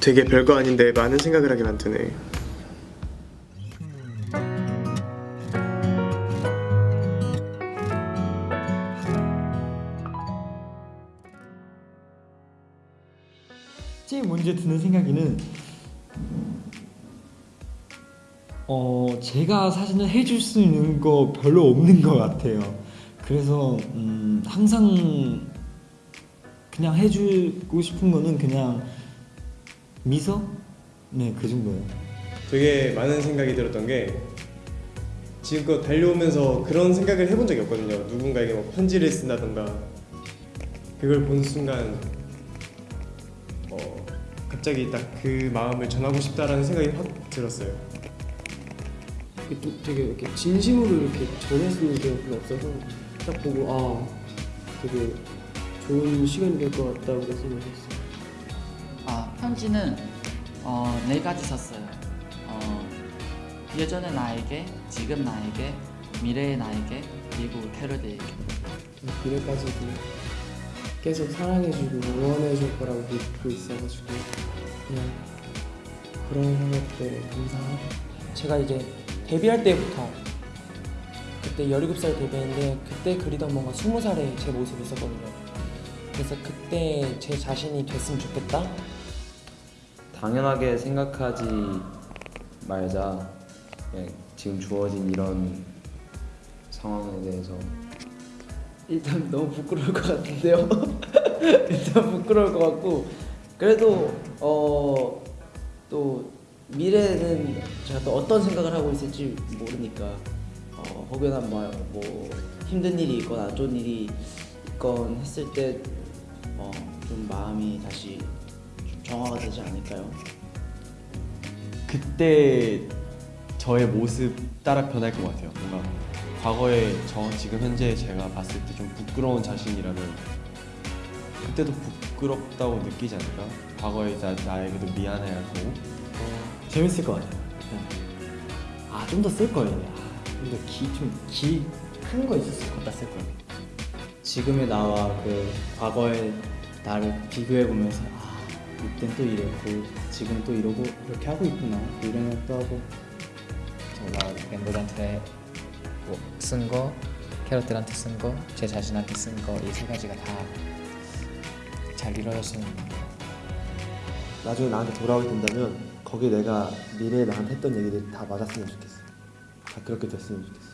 되게 별거 아닌데 많은 생각을 하게 만드네. 제일 먼저 드는 생각에는 어 제가 사실은 해줄 수 있는 거 별로 없는 것 같아요. 그래서 음, 항상 그냥 해주고 싶은 거는 그냥 미소 네 그 정도예요. 되게 많은 생각이 들었던 게 지금껏 달려오면서 그런 생각을 해본 적이 없거든요. 누군가에게 뭐 편지를 쓴다던가 그걸 본 순간 어, 갑자기 딱 그 마음을 전하고 싶다라는 생각이 확 들었어요. 되게 이렇게 진심으로 이렇게 전했을 게 별로 없어서 딱 보고 아 되게 좋은 시간이 될 것 같다고 생각했어요. 아 편지는 어, 네 가지 썼어요. 어, 예전의 나에게, 지금 나에게, 미래의 나에게, 그리고 캐럿에게. 미래까지도 계속 사랑해주고 응원해줄 거라고 믿고 있어가지고 그냥 그런 것들 감사하고 제가 이제 데뷔할 때부터 그때 17살 데뷔했는데 그때 그리던 뭔가 20살의 제 모습이 있었거든요. 그래서 그때 제 자신이 됐으면 좋겠다. 당연하게 생각하지 말자. 그냥 지금 주어진 이런 상황에 대해서 일단 너무 부끄러울 것 같은데요. 일단 부끄러울 것 같고 그래도 어 또 미래는 제가 또 어떤 생각을 하고 있을지 모르니까 어, 혹여나 뭐, 뭐 힘든 일이 있건 안 좋은 일이 있건 했을 때어좀 마음이 다시 좀 정화가 되지 않을까요? 그때 저의 모습 따라 변할 것 같아요. 뭔가 과거에 저 지금 현재 제가 봤을 때 좀 부끄러운 자신이라면 그때도 부끄럽다고 느끼지 않을까? 과거에 나, 나에게도 미안해하고 재밌을 것 같아요. 아 좀 더 쓸 거예요. 아, 좀더 기 좀 기 큰 거 있었을 것 같다 쓸 거예요. 지금의 나와 그 과거의 나를 비교해 보면서 아 이땐 또 이랬고 지금 또 이러고 이렇게 하고 있구나. 이런 생각도 하고. 제가 멤버들한테 뭐 쓴 거, 캐럿들한테 쓴 거, 제 자신한테 쓴 거 이 세 가지가 다 잘 이루어졌으면 나중에 나한테 돌아오게 된다면 거기에 내가 미래에 나한테 했던 얘기들이 다 맞았으면 좋겠어. 다 그렇게 됐으면 좋겠어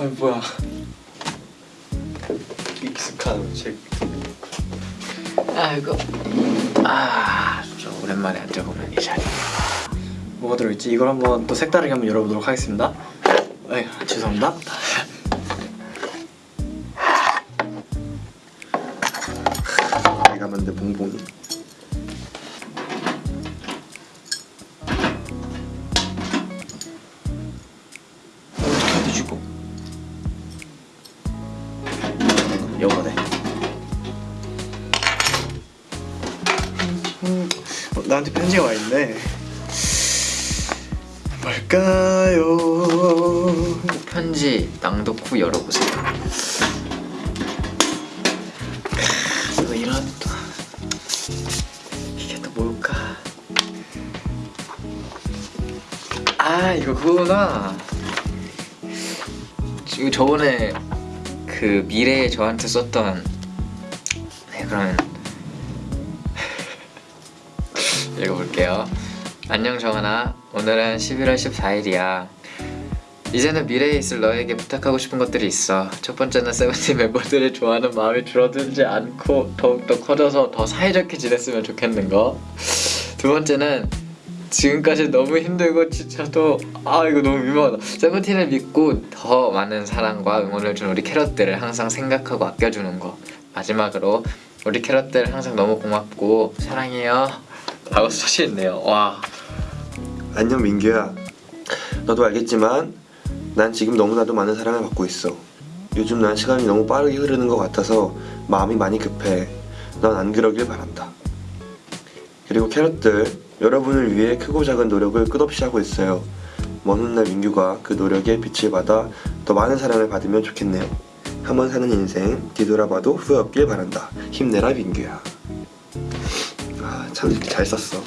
아 뭐야 익숙한 책 아이고 아 진짜 오랜만에 앉아보는 이 자리 뭐가 들어있지? 이걸 한번 또 색다르게 한번 열어보도록 하겠습니다. 에이, 죄송합니다. 이런 또 이게 또 뭘까? 아 이거 그거구나. 이거 저번에 그 미래에 저한테 썼던 네 그러면 읽어볼게요. 안녕 정은아 오늘은 11월 14일이야 이제는 미래에 있을 너에게 부탁하고 싶은 것들이 있어. 첫 번째는 세븐틴 멤버들을 좋아하는 마음이 줄어들지 않고 더욱더 커져서 더 사이좋게 지냈으면 좋겠는 거두 번째는 지금까지 너무 힘들고 지쳐도 아 이거 너무 민망하다. 세븐틴을 믿고 더 많은 사랑과 응원을 준 우리 캐럿들을 항상 생각하고 아껴주는 거. 마지막으로 우리 캐럿들 항상 너무 고맙고 사랑해요. 라고 써있네요. 와. 안녕 민규야. 너도 알겠지만 난 지금 너무나도 많은 사랑을 받고 있어 요즘 난 시간이 너무 빠르게 흐르는 것 같아서 마음이 많이 급해 넌 안 그러길 바란다. 그리고 캐럿들 여러분을 위해 크고 작은 노력을 끝없이 하고 있어요. 먼 훗날 민규가 그 노력에 빛을 받아 더 많은 사랑을 받으면 좋겠네요. 한 번 사는 인생 뒤돌아봐도 후회 없길 바란다. 힘내라 민규야. 아, 참잘 썼어.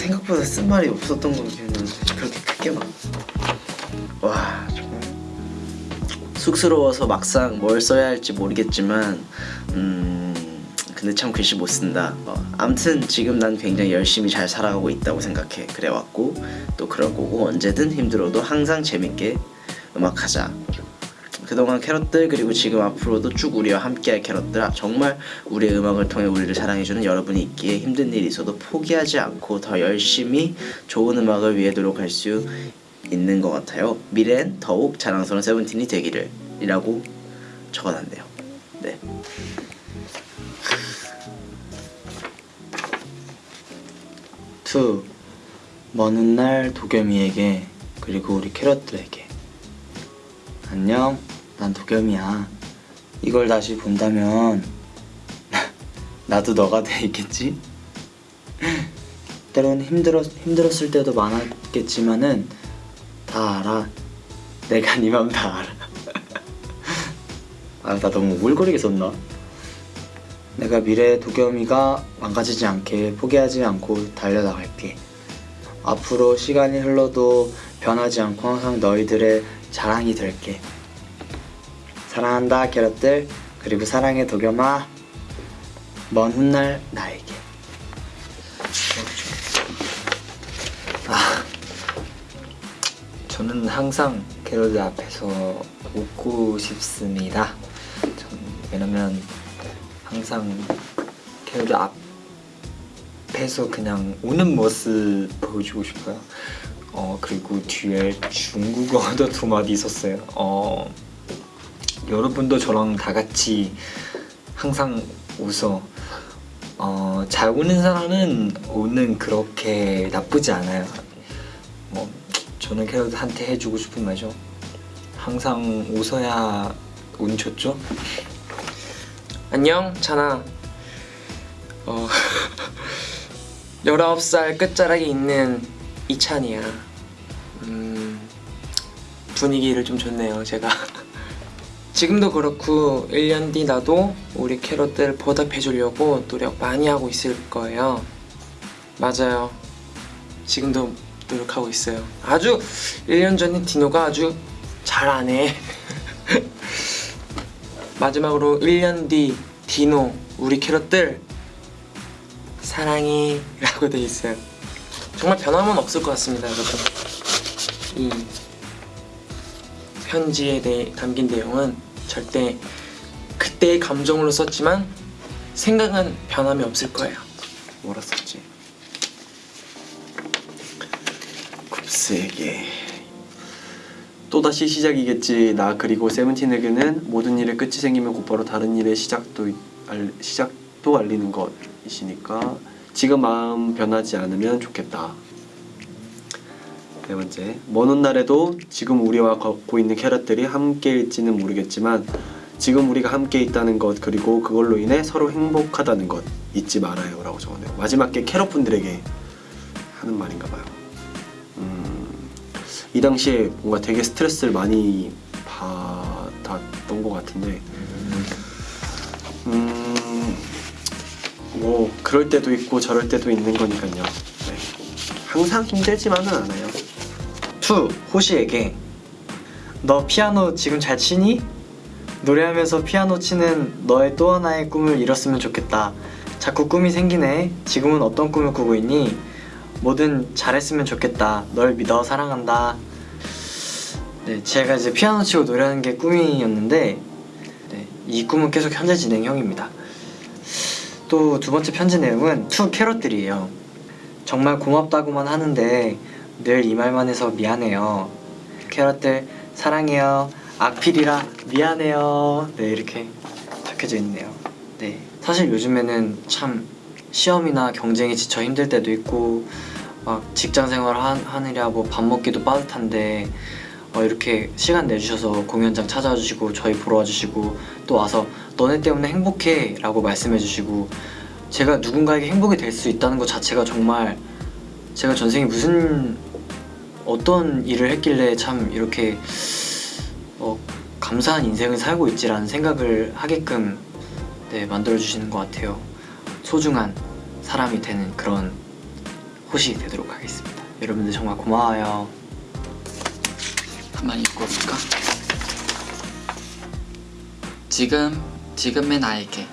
생각보다 쓴 말이 없었던 것 같긴 했는데 그렇게 크게 막. 와 정말 쑥스러워서 막상 뭘 써야 할지 모르겠지만 음 근데 참 글씨 못 쓴다. 어, 아무튼 지금 난 굉장히 열심히 잘 살아가고 있다고 생각해. 그래 왔고 또 그럴 거고 언제든 힘들어도 항상 재밌게 음악하자. 그동안 캐럿들 그리고 지금 앞으로도 쭉 우리와 함께할 캐럿들 정말 우리의 음악을 통해 우리를 사랑해주는 여러분이 있기에 힘든 일이 있어도 포기하지 않고 더 열심히 좋은 음악을 위해 노력할 수 있는 것 같아요. 미래엔 더욱 자랑스러운 세븐틴이 되기를 이라고 적어놨네요. 네. To 먼 훗날 도겸이에게 그리고 우리 캐럿들에게 안녕 난 도겸이야 이걸 다시 본다면 나도 너가 돼 있겠지? 때론 힘들었, 힘들었을 때도 많았겠지만은 다 알아 내가 네 맘 다 알아 아 나 너무 우울거리게 썼나? 내가 미래의 도겸이가 망가지지 않게 포기하지 않고 달려나갈게. 앞으로 시간이 흘러도 변하지 않고 항상 너희들의 자랑이 될게. 사랑한다 캐럿들 그리고 사랑해 도겸아 먼 훗날 나에게. 저는 항상 캐럿들 앞에서 웃고 싶습니다. 전 왜냐면 항상 캐럿들 앞에서 그냥 우는 모습 보여주고 싶어요. 어 그리고 뒤에 중국어도 두 마디 있었어요. 어 여러분도 저랑 다 같이 항상 웃어. 어, 잘 우는 사람은 우는 그렇게 나쁘지 않아요. 뭐 저는 캐럿한테 해주고 싶은 말이죠. 항상 웃어야 운 좋죠? 안녕 찬아 어 19살 끝자락에 있는 이찬이야. 음 분위기를 좀 줬네요 제가. 지금도 그렇고 1년 뒤 나도 우리 캐럿들 보답해 주려고 노력 많이 하고 있을 거예요. 맞아요. 지금도 노력하고 있어요. 아주 1년 전에 디노가 아주 잘하네. 마지막으로 1년 뒤 디노 우리 캐럿들 사랑해 라고 돼 있어요 정말 변함은 없을 것 같습니다 여러분. 이 편지에 대해 담긴 내용은 절대 그때의 감정으로 썼지만 생각은 변함이 없을 거예요. 뭐라 썼지? 굽스에게. 또다시 시작이겠지. 나 그리고 세븐틴에게는 모든 일의 끝이 생기면 곧바로 다른 일의 시작도 알, 시작도 알리는 것이니까 지금 마음 변하지 않으면 좋겠다. 네 번째 먼 훗날에도 지금 우리와 걷고 있는 캐럿들이 함께일지는 모르겠지만 지금 우리가 함께 있다는 것 그리고 그걸로 인해 서로 행복하다는 것 잊지 말아요 라고 적었네요. 마지막 게 캐럿분들에게 하는 말인가 봐요. 음, 이 당시에 뭔가 되게 스트레스를 많이 받았던 것 같은데 뭐 그럴 때도 있고 저럴 때도 있는 거니까요 네. 항상 힘들지만은 않아요 To 호시에게 너 피아노 지금 잘 치니? 노래하면서 피아노 치는 너의 또 하나의 꿈을 이뤘으면 좋겠다. 자꾸 꿈이 생기네. 지금은 어떤 꿈을 꾸고 있니? 뭐든 잘했으면 좋겠다. 널 믿어 사랑한다. 네, 제가 이제 피아노 치고 노래하는 게 꿈이었는데 네, 이 꿈은 계속 현재 진행형입니다. 또 두 번째 편지 내용은 To 캐럿들이에요. 정말 고맙다고만 하는데 늘 이 말만 해서 미안해요. 캐럿들 사랑해요. 악필이라 미안해요. 네 이렇게 적혀져 있네요. 네 사실 요즘에는 참 시험이나 경쟁에 지쳐 힘들 때도 있고 막 직장 생활 하, 하느라 뭐 밥 먹기도 빠듯한데 어, 이렇게 시간 내주셔서 공연장 찾아와 주시고 저희 보러 와주시고 또 와서 너네 때문에 행복해 라고 말씀해 주시고 제가 누군가에게 행복이 될 수 있다는 것 자체가 정말 제가 전생에 무슨 어떤 일을 했길래 참 이렇게 어, 감사한 인생을 살고 있지라는 생각을 하게끔 네, 만들어주시는 것 같아요. 소중한 사람이 되는 그런 호시 되도록 하겠습니다. 여러분들 정말 고마워요. 한번 읽어볼까? 지금, 지금의 나에게.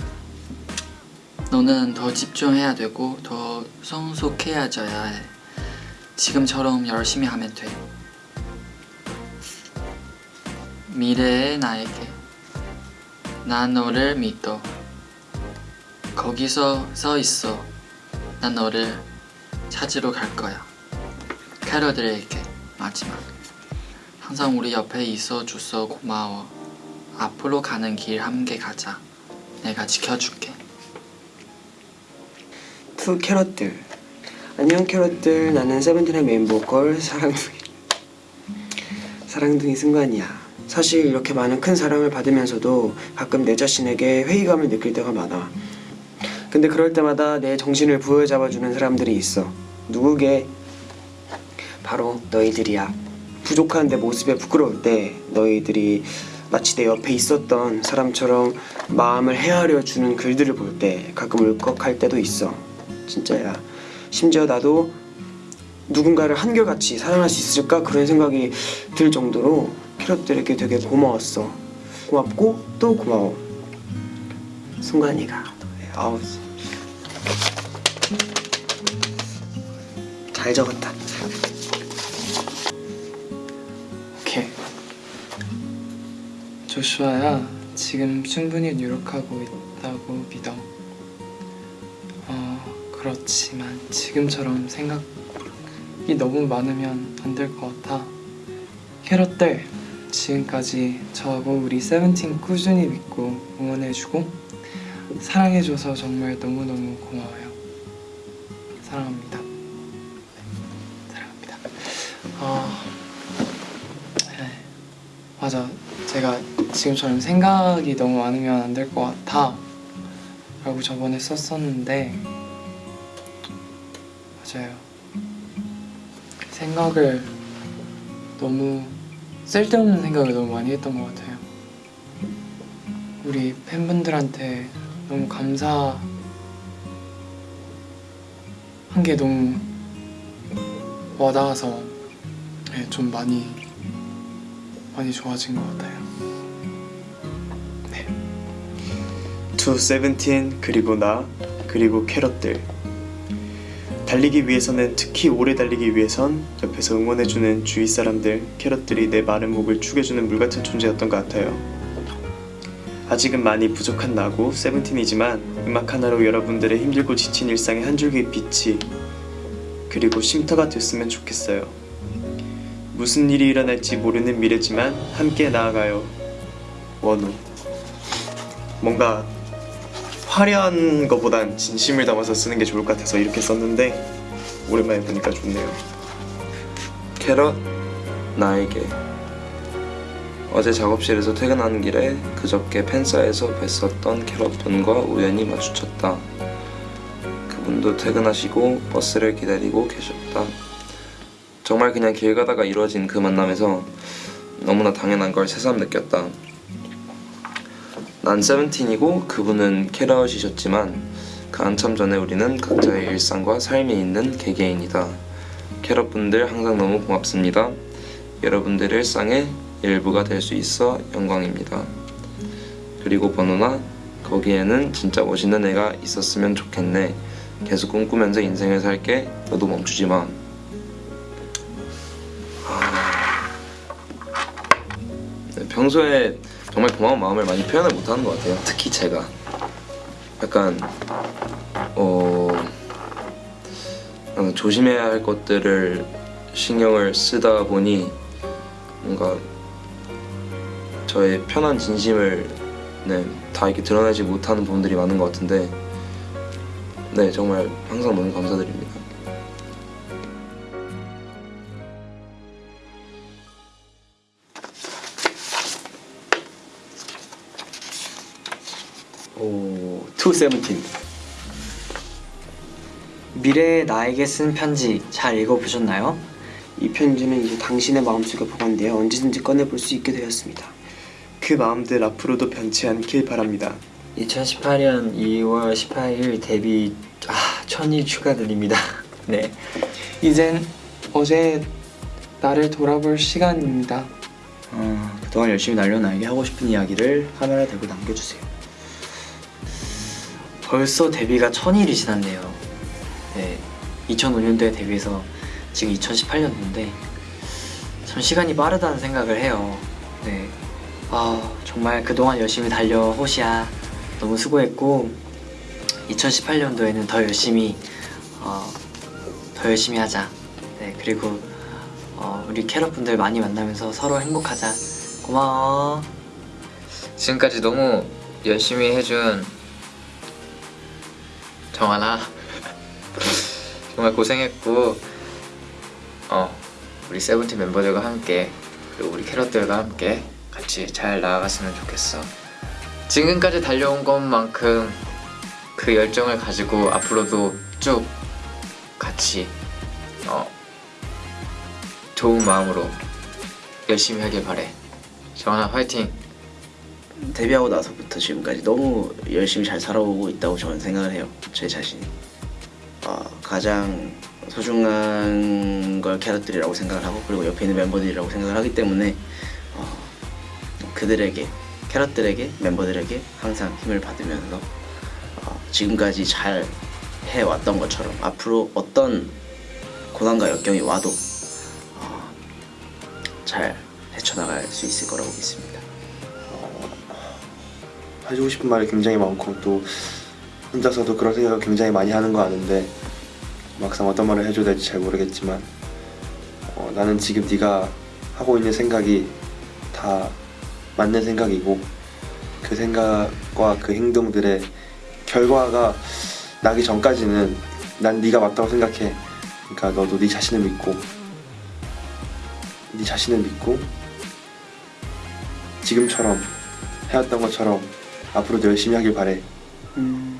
너는 더 집중해야 되고 더 성숙해져야 해. 지금처럼 열심히 하면 돼. 미래의 나에게. 난 너를 믿어. 거기서 서 있어. 난 너를 찾으러 갈 거야. 캐럿들에게 마지막. 항상 우리 옆에 있어 줘서 고마워. 앞으로 가는 길 함께 가자. 내가 지켜줄게. To 캐럿들. 안녕 캐럿들. 나는 세븐틴의 메인 보컬 사랑둥이. 사랑둥이 승관이야. 사실 이렇게 많은 큰 사랑을 받으면서도 가끔 내 자신에게 회의감을 느낄 때가 많아. 근데 그럴 때마다 내 정신을 부여잡아주는 사람들이 있어. 누구게? 바로 너희들이야. 부족한 내 모습에 부끄러울 때 너희들이 마치 내 옆에 있었던 사람처럼 마음을 헤아려 주는 글들을 볼 때 가끔 울컥할 때도 있어. 진짜야. 심지어 나도 누군가를 한결같이 사랑할 수 있을까 그런 생각이 들 정도로 캐럿들에게 되게 고마웠어. 고맙고 또 고마워. 순간이가 아우. 잘 적었다 조슈아야 지금 충분히 노력하고 있다고 믿어. 어 그렇지만 지금처럼 생각이 너무 많으면 안 될 것 같아. 캐럿들 지금까지 저하고 우리 세븐틴 꾸준히 믿고 응원해주고 사랑해줘서 정말 너무너무 고마워요. 사랑합니다 지금처럼 생각이 너무 많으면 안 될 것 같아 라고 저번에 썼었는데 맞아요 생각을 너무 쓸데없는 생각을 너무 많이 했던 것 같아요 우리 팬분들한테 너무 감사한 게 너무 와닿아서 네, 좀 많이 많이 좋아진 것 같아요. To 세븐틴 그리고 나 그리고 캐럿들 달리기 위해서는 특히 오래 달리기 위해선 옆에서 응원해주는 주위 사람들 캐럿들이 내 마른 목을 축여주는 물 같은 존재였던 것 같아요. 아직은 많이 부족한 나고 세븐틴이지만 음악 하나로 여러분들의 힘들고 지친 일상의 한 줄기 빛이 그리고 쉼터가 됐으면 좋겠어요. 무슨 일이 일어날지 모르는 미래지만 함께 나아가요. 원우 뭔가 화려한 것보단 진심을 담아서 쓰는 게 좋을 것 같아서 이렇게 썼는데 오랜만에 보니까 좋네요. 캐럿 나에게 어제 작업실에서 퇴근하는 길에 그저께 팬사에서 뵀었던 캐럿분과 우연히 마주쳤다. 그분도 퇴근하시고 버스를 기다리고 계셨다. 정말 그냥 길 가다가 이루어진 그 만남에서 너무나 당연한 걸 새삼 느꼈다. 난 세븐틴이고 그분은 캐럿이셨지만 그 한참 전에 우리는 각자의 일상과 삶이 있는 개개인이다. 캐럿분들 항상 너무 고맙습니다. 여러분들의 일상의 일부가 될 수 있어 영광입니다. 그리고 번호나 거기에는 진짜 멋있는 애가 있었으면 좋겠네. 계속 꿈꾸면서 인생을 살게. 너도 멈추지 마. 평소에 정말 고마운 마음을 많이 표현을 못하는 것 같아요. 특히 제가 약간 어, 어, 조심해야 할 것들을 신경을 쓰다 보니 뭔가 저의 편한 진심을 네, 다 이렇게 드러내지 못하는 부분들이 많은 것 같은데 네 정말 항상 너무 감사드립니다. 세븐틴. 미래의 나에게 쓴 편지 잘 읽어보셨나요? 이 편지는 이제 당신의 마음속에 보관되어 언제든지 꺼내볼 수 있게 되었습니다. 그 마음들 앞으로도 변치 않길 바랍니다. 2018년 2월 18일 데뷔 아 천일 축하드립니다. 네. 이젠 어제 나를 돌아볼 시간입니다. 어, 그동안 열심히 날려 나에게 하고 싶은 이야기를 카메라에 대고 남겨주세요. 벌써 데뷔가 천일이 지났네요. 네, 2005년도에 데뷔해서 지금 2018년도인데 참 시간이 빠르다는 생각을 해요. 네, 아 정말 그동안 열심히 달려 호시야 너무 수고했고 2018년도에는 더 열심히 어, 더 열심히 하자. 네 그리고 어, 우리 캐럿분들 많이 만나면서 서로 행복하자. 고마워. 지금까지 너무 열심히 해준 정하나? 정말 고생했고 어 우리 세븐틴 멤버들과 함께 그리고 우리 캐럿들과 함께 같이 잘 나아갔으면 좋겠어. 지금까지 달려온 것만큼 그 열정을 가지고 앞으로도 쭉 같이 어 좋은 마음으로 열심히 하길 바래. 정하나 화이팅 데뷔하고 나서부터 지금까지 너무 열심히 잘 살아오고 있다고 저는 생각을 해요. 제 자신이. 어, 가장 소중한 걸 캐럿들이라고 생각을 하고 그리고 옆에 있는 멤버들이라고 생각을 하기 때문에 어, 그들에게 캐럿들에게 멤버들에게 항상 힘을 받으면서 어, 지금까지 잘 해왔던 것처럼 앞으로 어떤 고난과 역경이 와도 어, 잘 헤쳐나갈 수 있을 거라고 믿습니다. 해주고 싶은 말이 굉장히 많고 또 혼자서도 그런 생각을 굉장히 많이 하는 거 아는데 막상 어떤 말을 해줘야 될지 잘 모르겠지만 어, 나는 지금 네가 하고 있는 생각이 다 맞는 생각이고 그 생각과 그 행동들의 결과가 나기 전까지는 난 네가 맞다고 생각해. 그러니까 너도 네 자신을 믿고 네 자신을 믿고 지금처럼 해왔던 것처럼 앞으로도 열심히 하길 바래. 음,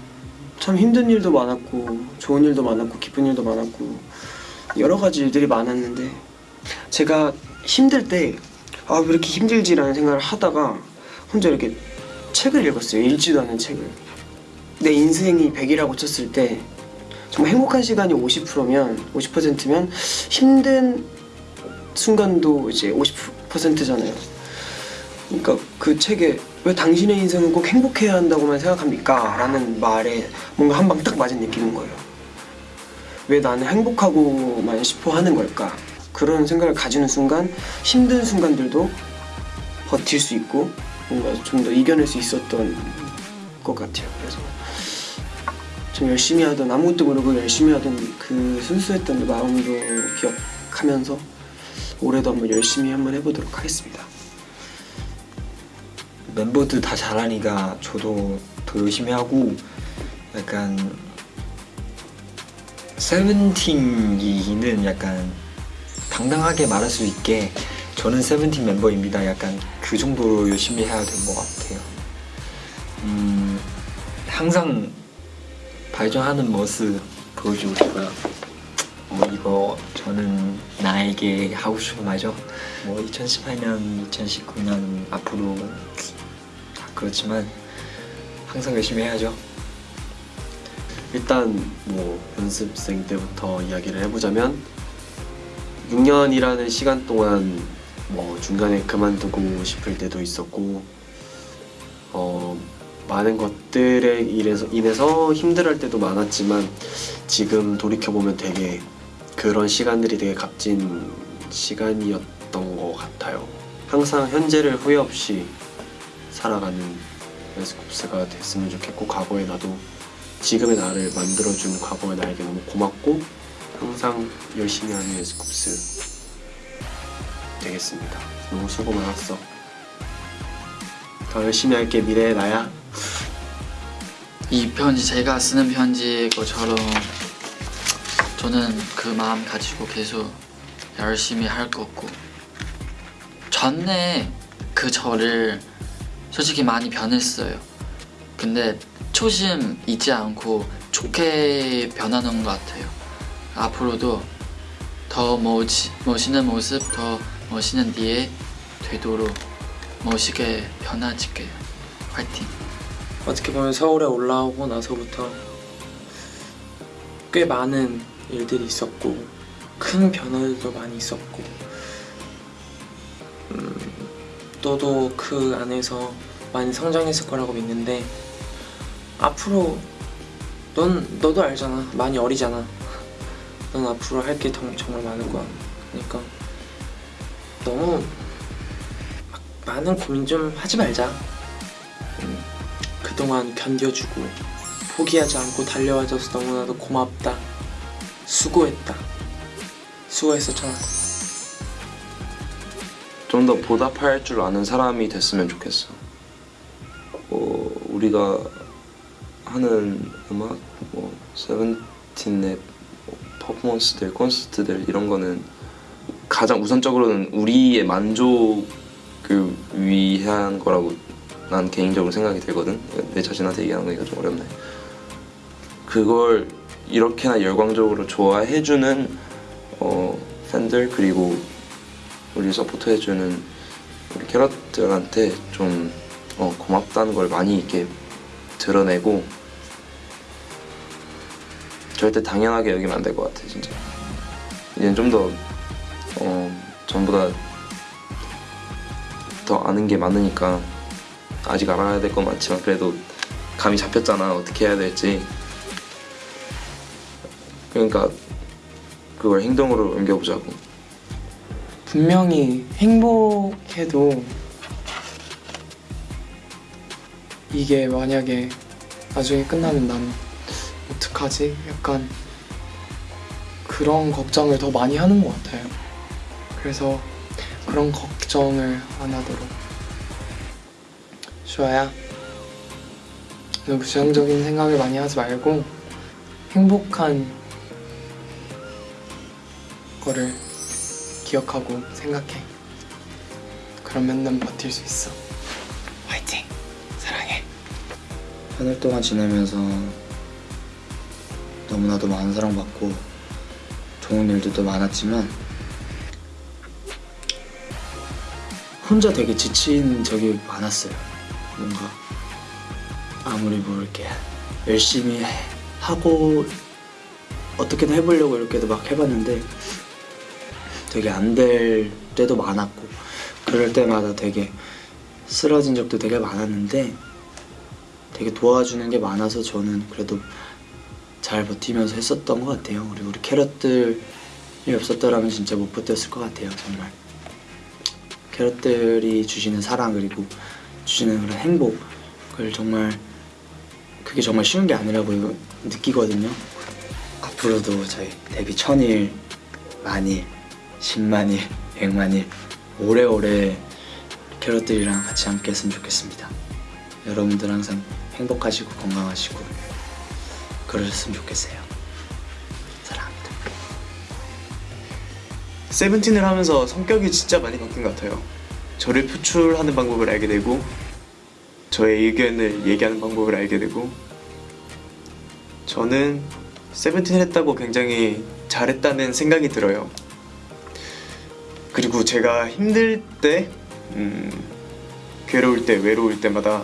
참 힘든 일도 많았고 좋은 일도 많았고 기쁜 일도 많았고 여러 가지 일들이 많았는데 제가 힘들 때 아 왜 이렇게 힘들지라는 생각을 하다가 혼자 이렇게 책을 읽었어요. 읽지도 않은 책을. 내 인생이 100이라고 쳤을 때 정말 행복한 시간이 50%면 50%면 힘든 순간도 이제 50%잖아요. 그러니까 그 책에 왜 당신의 인생은 꼭 행복해야 한다고만 생각합니까? 라는 말에 뭔가 한 방 딱 맞은 느낌인 거예요. 왜 나는 행복하고만 싶어 하는 걸까? 그런 생각을 가지는 순간 힘든 순간들도 버틸 수 있고 뭔가 좀 더 이겨낼 수 있었던 것 같아요. 그래서 좀 열심히 하던 아무것도 모르고 열심히 하던 그 순수했던 마음도 기억하면서 올해도 한번 열심히 한번 해보도록 하겠습니다. 멤버들 다 잘하니까 저도 더 열심히 하고 약간 세븐틴이는 약간 당당하게 말할 수 있게 저는 세븐틴 멤버입니다. 약간 그 정도로 열심히 해야 될 것 같아요. 음, 항상 발전하는 모습 보여주고 싶어요. 뭐 이거 저는 나에게 하고 싶은 말이죠. 뭐 2018년, 2019년 앞으로 다 그렇지만 항상 열심히 해야죠. 일단 뭐 연습생 때부터 이야기를 해보자면 6년이라는 시간 동안 뭐 중간에 그만두고 싶을 때도 있었고 어 많은 것들에 인해서, 인해서 힘들할 때도 많았지만 지금 돌이켜보면 되게 그런 시간들이 되게 값진 시간이었던 것 같아요. 항상 현재를 후회 없이 살아가는 에스쿱스가 됐으면 좋겠고 과거의 나도 지금의 나를 만들어준 과거의 나에게 너무 고맙고 항상 열심히 하는 에스쿱스 되겠습니다. 너무 수고 많았어. 더 열심히 할게 미래의 나야. 이 편지 제가 쓰는 편지 것처럼 저는 그 마음 가지고 계속 열심히 할 거고 전에 그 저를 솔직히 많이 변했어요 근데 초심 잊지 않고 좋게 변하는 것 같아요. 앞으로도 더 멋지, 멋있는 모습, 더 멋있는 뒤에 되도록 멋있게 변화질게요. 화이팅! 어떻게 보면 서울에 올라오고 나서부터 꽤 많은 일들이 있었고 큰 변화들도 많이 있었고 너도 그 안에서 많이 성장했을 거라고 믿는데 앞으로 넌 너도 알잖아. 많이 어리잖아. 넌 앞으로 할 게 정말 많을 거야. 그러니까 너무 막 많은 고민 좀 하지 말자. 음, 그동안 견뎌주고 포기하지 않고 달려와줘서 너무나도 고맙다. 수고했다. 수고했었잖아 좀 더 보답할 줄 아는 사람이 됐으면 좋겠어. 뭐 우리가 하는 음악, 뭐 세븐틴의 뭐 퍼포먼스들, 콘서트들 이런 거는 가장 우선적으로는 우리의 만족을 위한 거라고 난 개인적으로 생각이 들거든. 내 자신한테 얘기하는 거니까 좀 어렵네. 그걸 이렇게나 열광적으로 좋아해주는 어, 팬들 그리고 우리 서포트 해주는 우리 캐럿들한테 좀 어, 고맙다는 걸 많이 이렇게 드러내고 절대 당연하게 여기면 안 될 것 같아 진짜. 이제는 좀더 어, 전보다 더 아는 게 많으니까 아직 알아야 될 건 많지만 그래도 감이 잡혔잖아. 어떻게 해야 될지. 그러니까 그걸 행동으로 옮겨보자고 분명히 행복해도 이게 만약에 나중에 끝나면 난 어떡하지? 약간 그런 걱정을 더 많이 하는 것 같아요. 그래서 그런 걱정을 안 하도록 슈아야 너무 부정적인 생각을 많이 하지 말고 행복한 거를 기억하고 생각해. 그러면 난 버틸 수 있어. 화이팅! 사랑해. 한달 동안 지내면서 너무나도 많은 사랑받고 좋은 일들도 많았지만 혼자 되게 지친 적이 많았어요. 뭔가 아무리 뭐 이렇게 열심히 하고 어떻게든 해보려고 이렇게도 막 해봤는데 되게 안 될 때도 많았고 그럴 때마다 되게 쓰러진 적도 되게 많았는데 되게 도와주는 게 많아서 저는 그래도 잘 버티면서 했었던 것 같아요. 그리고 우리 캐럿들이 없었더라면 진짜 못 버텼을 것 같아요. 정말 캐럿들이 주시는 사랑 그리고 주시는 그런 행복을 정말 그게 정말 쉬운 게 아니라고 느끼거든요. 앞으로도 저희 데뷔 천일, 만일, 십만일, 백만일 오래오래 캐럿들이랑 같이 함께 했으면 좋겠습니다. 여러분들 항상 행복하시고 건강하시고 그러셨으면 좋겠어요. 사랑합니다. 세븐틴을 하면서 성격이 진짜 많이 바뀐 것 같아요. 저를 표출하는 방법을 알게 되고 저의 의견을 얘기하는 방법을 알게 되고 저는 세븐틴 했다고 굉장히 잘했다는 생각이 들어요. 그리고 제가 힘들 때, 음, 괴로울 때, 외로울 때마다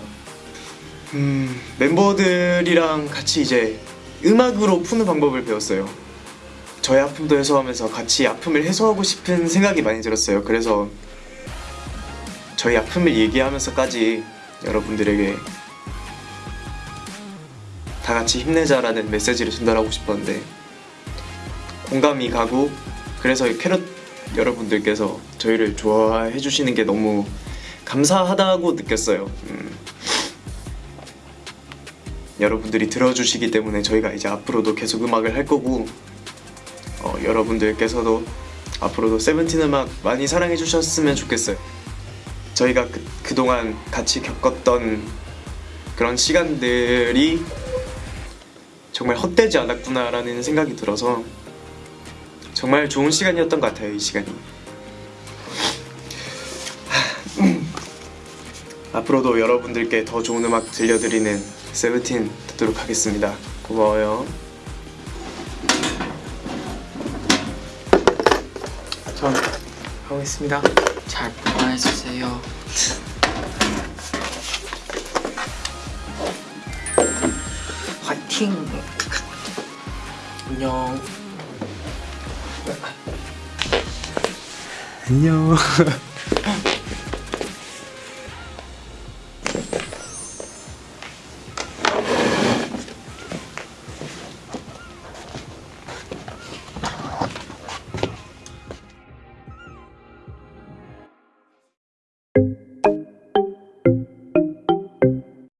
음, 멤버들이랑 같이 이제 음악으로 푸는 방법을 배웠어요. 저의 아픔도 해소하면서 같이 아픔을 해소하고 싶은 생각이 많이 들었어요. 그래서 저희 아픔을 얘기하면서까지 여러분들에게 다 같이 힘내자라는 메시지를 전달하고 싶었는데 공감이 가고 그래서 캐럿 여러분들께서 저희를 좋아해 주시는 게 너무 감사하다고 느꼈어요. 음. 여러분들이 들어주시기 때문에 저희가 이제 앞으로도 계속 음악을 할 거고 어, 여러분들께서도 앞으로도 세븐틴 음악 많이 사랑해 주셨으면 좋겠어요. 저희가 그, 그동안 같이 겪었던 그런 시간들이 정말 헛되지 않았구나라는 생각이 들어서 정말 좋은 시간이었던 것 같아요 이 시간이 앞으로도 여러분들께 더 좋은 음악 들려드리는 세븐틴 되도록 하겠습니다. 고마워요. 전 가보겠습니다. 잘 보관해주세요. 화이팅! 안녕. 안녕.